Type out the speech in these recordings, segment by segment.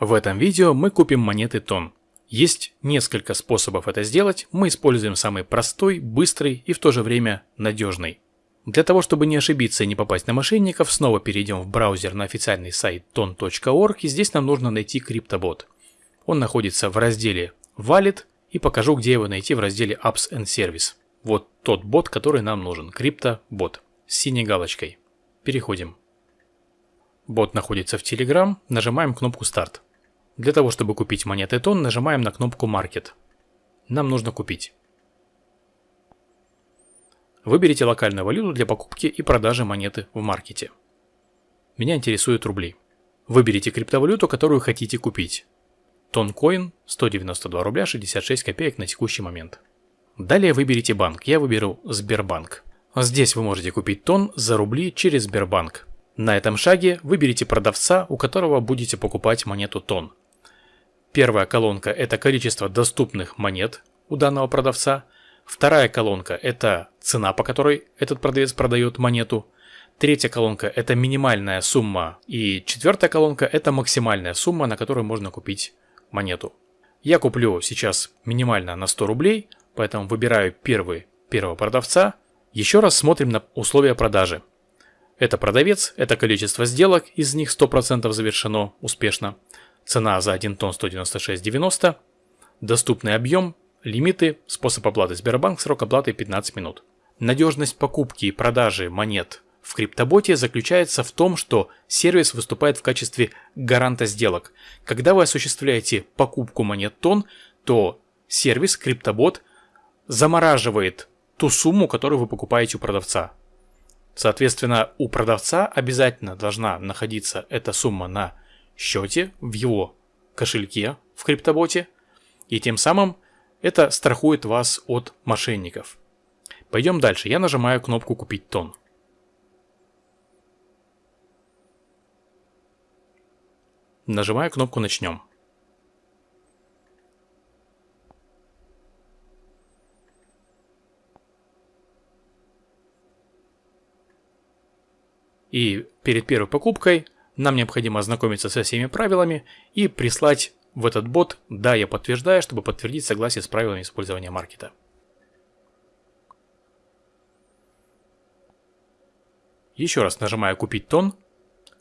В этом видео мы купим монеты тон. Есть несколько способов это сделать, мы используем самый простой, быстрый и в то же время надежный. Для того, чтобы не ошибиться и не попасть на мошенников, снова перейдем в браузер на официальный сайт ton.org и здесь нам нужно найти криптобот. Он находится в разделе Wallet и покажу, где его найти в разделе Apps and Service. Вот тот бот, который нам нужен, криптобот с синей галочкой. Переходим. Бот находится в Telegram, нажимаем кнопку Старт. Для того, чтобы купить монеты тон, нажимаем на кнопку Market. Нам нужно купить. Выберите локальную валюту для покупки и продажи монеты в маркете. Меня интересуют рубли. Выберите криптовалюту, которую хотите купить. Тонкоин 192 рубля 66 копеек на текущий момент. Далее выберите банк. Я выберу Сбербанк. Здесь вы можете купить тон за рубли через Сбербанк. На этом шаге выберите продавца, у которого будете покупать монету тон. Первая колонка – это количество доступных монет у данного продавца. Вторая колонка – это цена, по которой этот продавец продает монету. Третья колонка – это минимальная сумма. И четвертая колонка – это максимальная сумма, на которую можно купить монету. Я куплю сейчас минимально на 100 рублей, поэтому выбираю первый, первого продавца. Еще раз смотрим на условия продажи. Это продавец, это количество сделок, из них 100% завершено успешно. Цена за 1 тонн 196,90. Доступный объем, лимиты, способ оплаты Сбербанк, срок оплаты 15 минут. Надежность покупки и продажи монет в криптоботе заключается в том, что сервис выступает в качестве гаранта сделок. Когда вы осуществляете покупку монет тон, то сервис, криптобот, замораживает ту сумму, которую вы покупаете у продавца. Соответственно, у продавца обязательно должна находиться эта сумма на счете, в его кошельке в криптоботе, и тем самым это страхует вас от мошенников. Пойдем дальше. Я нажимаю кнопку «Купить тон». Нажимаю кнопку «Начнем». И перед первой покупкой нам необходимо ознакомиться со всеми правилами и прислать в этот бот «Да, я подтверждаю», чтобы подтвердить согласие с правилами использования маркета. Еще раз нажимаю «Купить тон».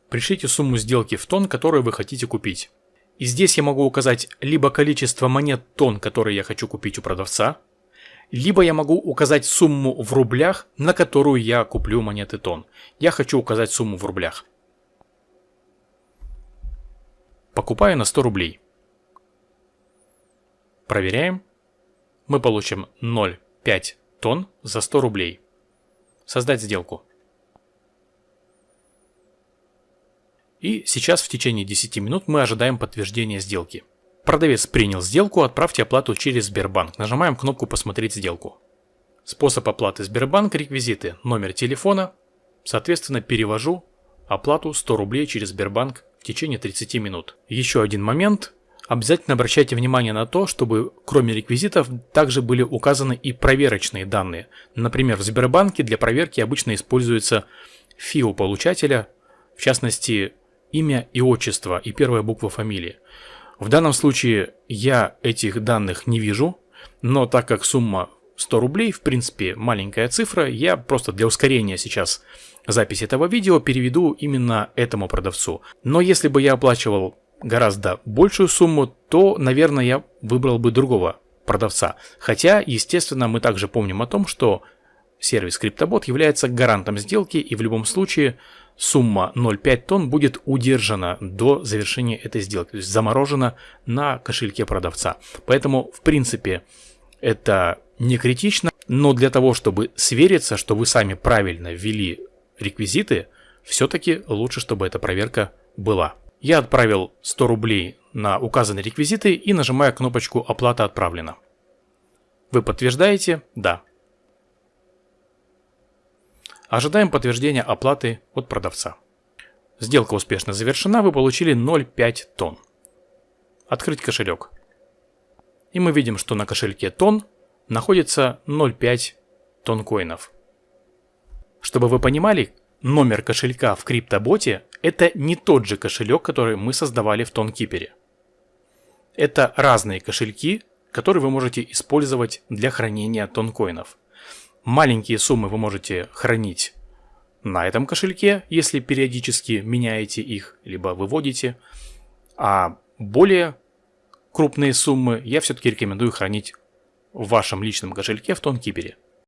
Пришлите сумму сделки в тон, которую вы хотите купить. И здесь я могу указать либо количество монет тон, которые я хочу купить у продавца, либо я могу указать сумму в рублях, на которую я куплю монеты тон. Я хочу указать сумму в рублях. Покупаю на 100 рублей. Проверяем. Мы получим 0,5 тонн за 100 рублей. Создать сделку. И сейчас в течение 10 минут мы ожидаем подтверждения сделки. Продавец принял сделку, отправьте оплату через Сбербанк. Нажимаем кнопку «Посмотреть сделку». Способ оплаты Сбербанк, реквизиты, номер телефона. Соответственно, перевожу оплату 100 рублей через Сбербанк в течение 30 минут. Еще один момент. Обязательно обращайте внимание на то, чтобы кроме реквизитов также были указаны и проверочные данные. Например, в Сбербанке для проверки обычно используется ФИО получателя, в частности, имя и отчество и первая буква фамилии. В данном случае я этих данных не вижу, но так как сумма 100 рублей, в принципе, маленькая цифра, я просто для ускорения сейчас записи этого видео переведу именно этому продавцу. Но если бы я оплачивал гораздо большую сумму, то, наверное, я выбрал бы другого продавца. Хотя, естественно, мы также помним о том, что сервис CryptoBot является гарантом сделки и в любом случае сумма 0,5 тонн будет удержана до завершения этой сделки, то есть заморожена на кошельке продавца. Поэтому, в принципе, это не критично, но для того, чтобы свериться, что вы сами правильно ввели реквизиты, все-таки лучше, чтобы эта проверка была. Я отправил 100 рублей на указанные реквизиты и нажимаю кнопочку «Оплата отправлена». Вы подтверждаете? Да. Ожидаем подтверждения оплаты от продавца. Сделка успешно завершена, вы получили 0,5 тонн. Открыть кошелек. И мы видим, что на кошельке тонн находится 0,5 тонн коинов. Чтобы вы понимали, номер кошелька в криптоботе это не тот же кошелек, который мы создавали в тонкипере. Это разные кошельки, которые вы можете использовать для хранения тонкоинов. Маленькие суммы вы можете хранить на этом кошельке, если периодически меняете их, либо выводите. А более крупные суммы я все-таки рекомендую хранить в вашем личном кошельке в Тонкипере.